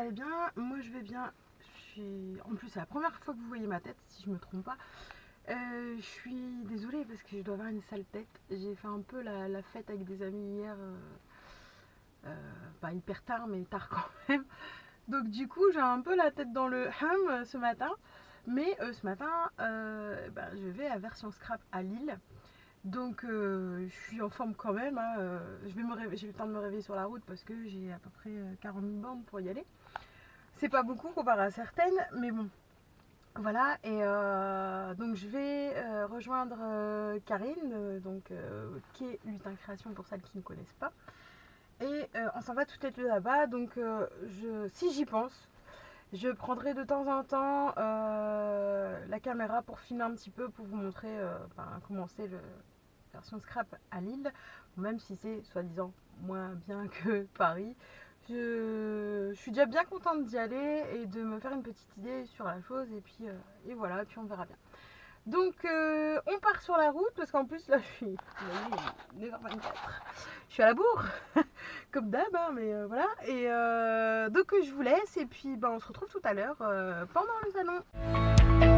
allez bien. Moi je vais bien. En plus, c'est la première fois que vous voyez ma tête, si je me trompe pas. Euh, je suis désolée parce que je dois avoir une sale tête. J'ai fait un peu la, fête avec des amis hier. Euh, euh, pas hyper tard, mais tard quand même. Donc du coup, j'ai un peu la tête dans le hum ce matin. Mais ce matin, ben, je vais à Version Scrap à Lille. Donc je suis en forme quand même. Hein, je vais me j'ai le temps de me réveiller sur la route parce que j'ai à peu près 40 bandes pour y aller. C'est pas beaucoup comparé à certaines, mais bon. Voilà, et euh, donc je vais euh, rejoindre euh, Karine, donc, qui est Lutin Création pour celles qui ne connaissent pas. Et on s'en va toutes les deux là-bas, donc si j'y pense, je prendrai de temps en temps la caméra pour filmer un petit peu, pour vous montrer comment c'est le version scrap à Lille, même si c'est soi-disant moins bien que Paris. Je, suis déjà bien contente d'y aller et de me faire une petite idée sur la chose et puis euh, et voilà, puis on verra bien. Donc euh, on part sur la route parce qu'en plus là je suis 9h24. Je suis à la bourre comme d'hab hein, mais euh, voilà et donc je vous laisse et puis ben, on se retrouve tout à l'heure pendant le salon.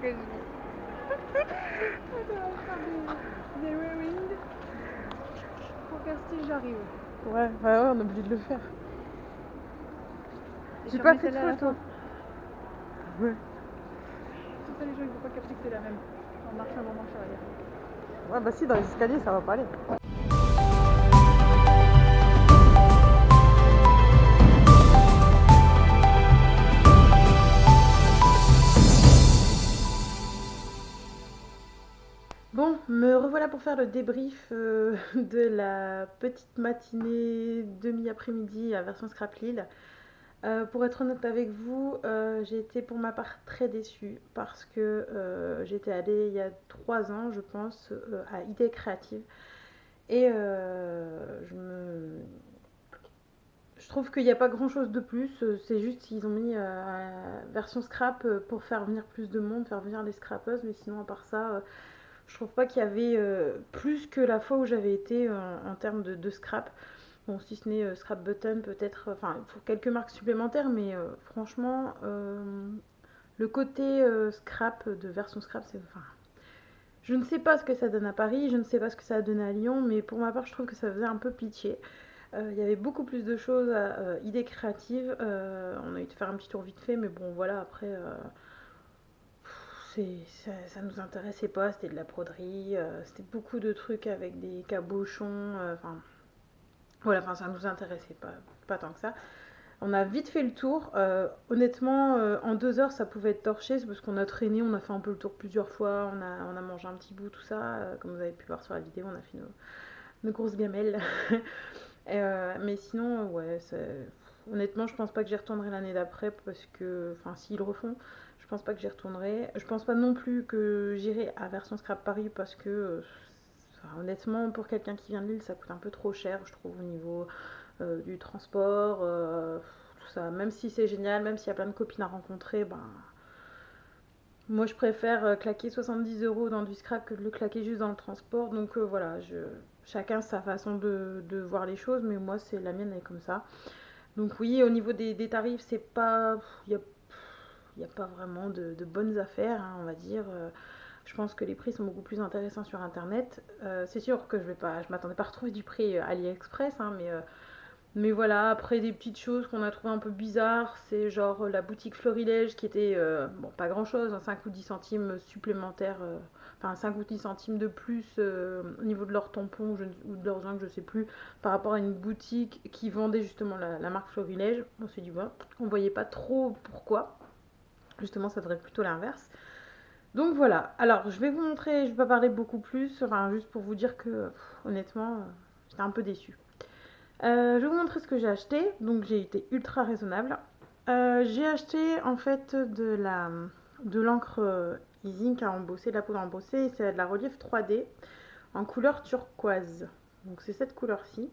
Que je des, des rewind. Pour si j'arrive. Ouais, bah ouais, on est obligé de le faire. J'ai pas fait de photo. Ouais. Tout ça, les gens ils vont pas capter que c'est la même. On marche avant, on marche arrière. Ouais, bah si, dans les escaliers, ça va pas aller. Me revoilà pour faire le débrief euh, de la petite matinée demi-après-midi à version Scrap Lille. Euh, pour être honnête avec vous, euh, j'ai été pour ma part très déçue parce que j'étais allée il y a trois ans, je pense, à Idée Créative. Et je me... Je trouve qu'il n'y a pas grand chose de plus, c'est juste qu'ils ont mis version scrap pour faire venir plus de monde, faire venir les scrapeuses, mais sinon à part ça, je trouve pas qu'il y avait euh, plus que la fois où j'avais été euh, en, termes de, scrap. Bon, si ce n'est euh, Scrap Button, peut-être, enfin, pour quelques marques supplémentaires, mais franchement, le côté scrap de version scrap, c'est. Enfin, je ne sais pas ce que ça donne à Paris, je ne sais pas ce que ça a donné à Lyon, mais pour ma part, je trouve que ça faisait un peu pitié. Il y avait beaucoup plus de choses à idées créatives. on a eu de faire un petit tour vite fait, mais bon, voilà, après ça, ça nous intéressait pas, c'était de la broderie, euh, c'était beaucoup de trucs avec des cabochons, euh, enfin voilà, enfin ça nous intéressait pas, pas tant que ça. On a vite fait le tour. Euh, honnêtement, en deux heures, ça pouvait être torché. C'est parce qu'on a traîné, on a fait un peu le tour plusieurs fois. On a, on a mangé un petit bout, tout ça. comme vous avez pu voir sur la vidéo, on a fait nos, grosses gamelles. mais sinon, ouais, honnêtement, je pense pas que j'y retournerai l'année d'après. Parce que, enfin, s'ils refont, pense pas que j'y retournerai. Je pense pas non plus que j'irai à Version Scrap Paris parce que, euh, honnêtement, pour quelqu'un qui vient de Lille, ça coûte un peu trop cher, je trouve, au niveau euh, du transport, euh, tout ça. Même si c'est génial, même s'il y a plein de copines à rencontrer, ben. Moi, je préfère claquer 70 euros dans du scrap que de le claquer juste dans le transport. Donc voilà, je, chacun sa façon de, voir les choses, mais moi, c'est la mienne, elle est comme ça. Donc oui, au niveau des, tarifs, c'est pas... Il y a n'y a pas vraiment de, bonnes affaires, hein, on va dire. Euh, je pense que les prix sont beaucoup plus intéressants sur internet. Euh, c'est sûr que je vais pas, je m'attendais pas à retrouver du prix euh, AliExpress, hein, mais, mais voilà, après des petites choses qu'on a trouvées un peu bizarres, c'est genre la boutique Florilège qui était, bon, pas grand chose, 5 hein, ou 10 centimes supplémentaires, enfin 5 ou 10 centimes de plus au niveau de leur tampon ou de leurs ongles, je sais plus, par rapport à une boutique qui vendait justement la, marque Florilège. On s'est dit, voilà, on voyait pas trop pourquoi. Justement, ça devrait être plutôt l'inverse. Donc voilà. Alors, je vais vous montrer, je vais pas parler beaucoup plus, enfin, juste pour vous dire que, honnêtement, euh, j'étais un peu déçue. Euh, je vais vous montrer ce que j'ai acheté. Donc, j'ai été ultra raisonnable. Euh, j'ai acheté, en fait, de la de l'encre e-zinc à embosser, de la poudre à embosser, c'est de la relief 3D en couleur turquoise. Donc, c'est cette couleur-ci.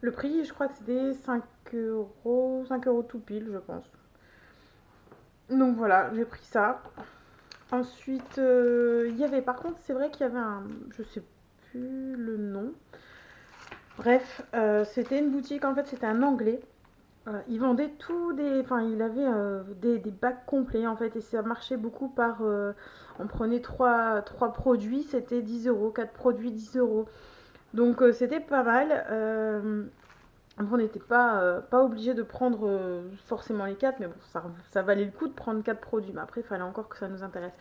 Le prix, je crois que c'était 5 euros, 5 euros tout pile, je pense. Donc voilà, j'ai pris ça. Ensuite, euh, il y avait, par contre, c'est vrai qu'il y avait un, je sais plus le nom. Bref, euh, c'était une boutique, en fait, c'était un anglais. Euh, il vendait tout des, enfin, il avait des, bacs complets, en fait, et ça marchait beaucoup par, on prenait trois, trois produits, c'était 10 euros, 4 produits, 10 euros. Donc, c'était pas mal on n'était pas, euh, pas obligé de prendre euh, forcément les 4, mais bon, ça, valait le coup de prendre 4 produits. Mais après, il fallait encore que ça nous intéresse.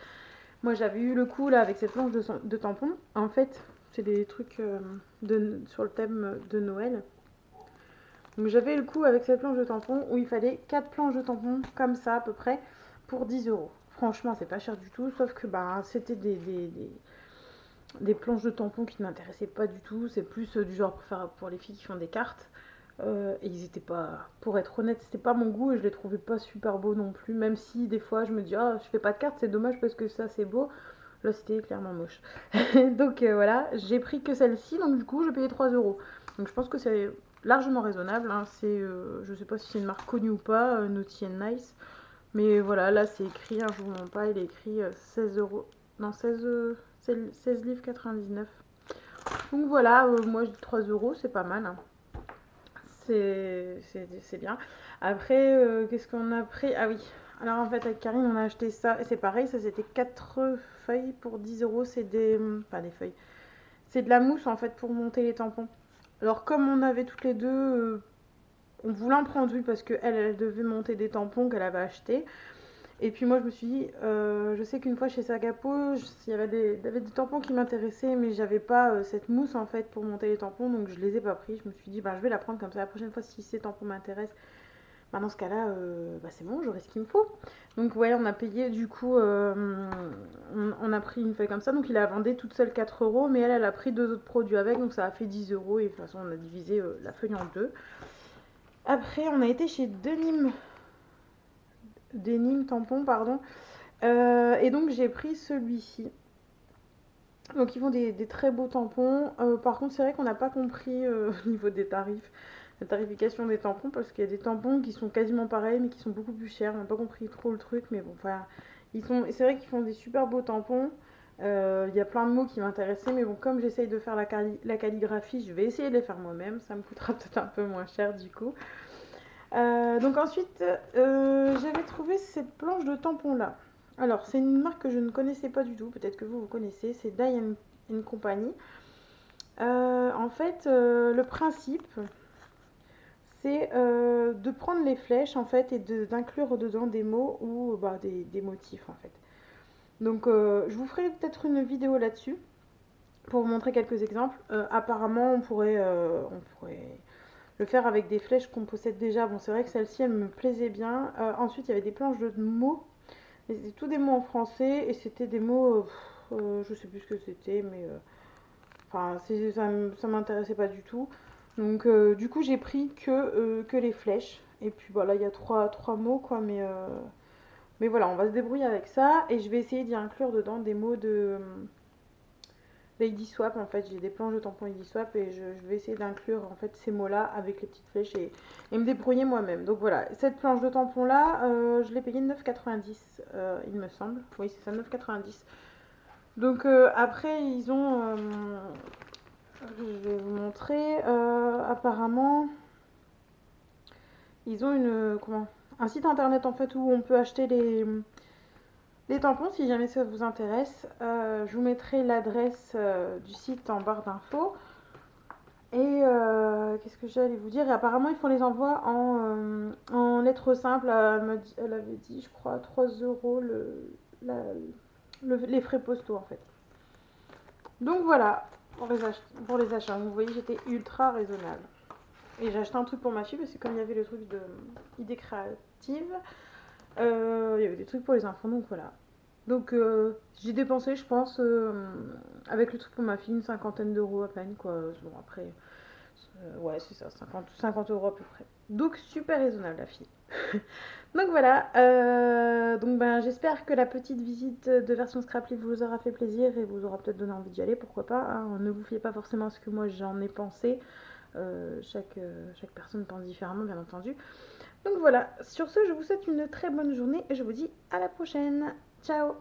Moi, j'avais eu le coup là avec cette planche de, tampons. En fait, c'est des trucs euh, de, sur le thème de Noël. Donc, j'avais le coup avec cette planche de tampons où il fallait 4 planches de tampons comme ça à peu près pour 10 euros. Franchement, c'est pas cher du tout, sauf que bah, c'était des, des, des, planches de tampons qui ne m'intéressaient pas du tout. C'est plus du genre pour, faire, pour les filles qui font des cartes. Euh, et ils étaient pas, pour être honnête, c'était pas mon goût et je les trouvais pas super beaux non plus. Même si des fois je me dis, ah, je fais pas de cartes, c'est dommage parce que ça c'est beau. Là c'était clairement moche. donc euh, voilà, j'ai pris que celle-ci, donc du coup je payais 3 euros. Donc je pense que c'est largement raisonnable. Hein. C'est, euh, je sais pas si c'est une marque connue ou pas, Naughty Nice. Mais voilà, là c'est écrit, hein, je vous montre pas, il est écrit 16 euros. Non, 16, 16 livres 99. Donc voilà, moi je dis 3 euros, c'est pas mal. Hein c'est bien. Après, euh, qu'est-ce qu'on a pris? Ah oui, Alors en fait avec Karine on a acheté ça c'est pareil, ça c'était 4 feuilles pour 10 euros, c'est des... pas des feuilles, c'est de la mousse en fait pour monter les tampons. Alors comme on avait toutes les deux, euh, on voulait en prendre une parce qu'elle elle devait monter des tampons qu'elle avait achetés. Et puis moi je me suis dit, euh, je sais qu'une fois chez Sagapo, il y avait des, tampons qui m'intéressaient, mais j'avais pas euh, cette mousse en fait pour monter les tampons, donc je les ai pas pris. Je me suis dit, bah, je vais la prendre comme ça la prochaine fois si ces tampons m'intéressent. Bah, dans ce cas-là, euh, bah, c'est bon, j'aurai ce qu'il me faut. Donc ouais, on a payé du coup, on, a pris une feuille comme ça, donc il a vendu toute seule 4 euros, mais elle, elle a pris deux autres produits avec, donc ça a fait 10 euros, et de toute façon on a divisé la feuille en deux. Après, on a été chez Denim Denim tampon, pardon. Euh, et donc j'ai pris celui-ci. Donc ils font des, très beaux tampons. Euh, par contre, c'est vrai qu'on n'a pas compris euh, au niveau des tarifs, la tarification des tampons, parce qu'il y a des tampons qui sont quasiment pareils, mais qui sont beaucoup plus chers. On n'a pas compris trop le truc, mais bon, voilà. Ils sont, c'est vrai qu'ils font des super beaux tampons. Il y a plein de mots qui m'intéressaient, mais bon, comme j'essaye de faire la, la, calligraphie, je vais essayer de les faire moi-même. Ça me coûtera peut-être un peu moins cher du coup. Euh, donc ensuite, euh, j'avais trouvé cette planche de tampons là. Alors, c'est une marque que je ne connaissais pas du tout, peut-être que vous, vous connaissez, c'est Dye Company. Euh, en fait, le principe, c'est de prendre les flèches en fait et d'inclure dedans des mots ou bah, des, motifs en fait. Donc, je vous ferai peut-être une vidéo là-dessus pour vous montrer quelques exemples. apparemment, on pourrait, on pourrait le faire avec des flèches qu'on possède déjà. Bon, c'est vrai que celle-ci, elle me plaisait bien. Euh, ensuite, il y avait des planches de mots. C'était tous des mots en français et c'était des mots, euh, euh, je sais plus ce que c'était, mais enfin, ça, ça m'intéressait pas du tout. Donc, du coup, j'ai pris que, les flèches. Et puis voilà, il y a trois, trois mots, quoi, mais, mais voilà, on va se débrouiller avec ça. Et je vais essayer d'y inclure dedans des mots de Lady Swap en fait j'ai des planches de tampons Lady Swap et je, vais essayer d'inclure en fait ces mots là avec les petites flèches et, me débrouiller moi-même. Donc voilà cette planche de tampons là euh, je l'ai payée 9,90 euh, il me semble. Oui c'est ça 9,90 donc euh, après ils ont je vais vous montrer apparemment ils ont une comment un site internet en fait où on peut acheter les les tampons, si jamais ça vous intéresse, euh, je vous mettrai l'adresse euh, du site en barre d'infos. Et euh, qu'est-ce que j'allais vous dire? Et apparemment, ils font les envois en, lettres simples. Elle, avait dit, je crois, 3 euros le, les frais postaux en fait. Donc voilà, pour les, pour les achats. Vous voyez, j'étais ultra raisonnable. Et j'ai acheté un truc pour ma fille parce que comme il y avait le truc de idée créative, euh, il y avait des trucs pour les enfants, donc voilà. Donc euh, j'ai dépensé, je pense, euh, avec le truc pour ma fille, une cinquantaine d'euros à peine, quoi. Bon, après, ouais, c'est ça, 50, 50 euros à peu près. Donc super raisonnable, la fille. donc voilà, donc ben, j'espère que la petite visite de version Scraply vous aura fait plaisir et vous aura peut-être donné envie d'y aller, pourquoi pas. Hein. Ne vous fiez pas forcément à ce que moi j'en ai pensé. chaque, chaque personne pense différemment, bien entendu. Donc voilà, sur ce, je vous souhaite une très bonne journée et je vous dis à la prochaine. Ciao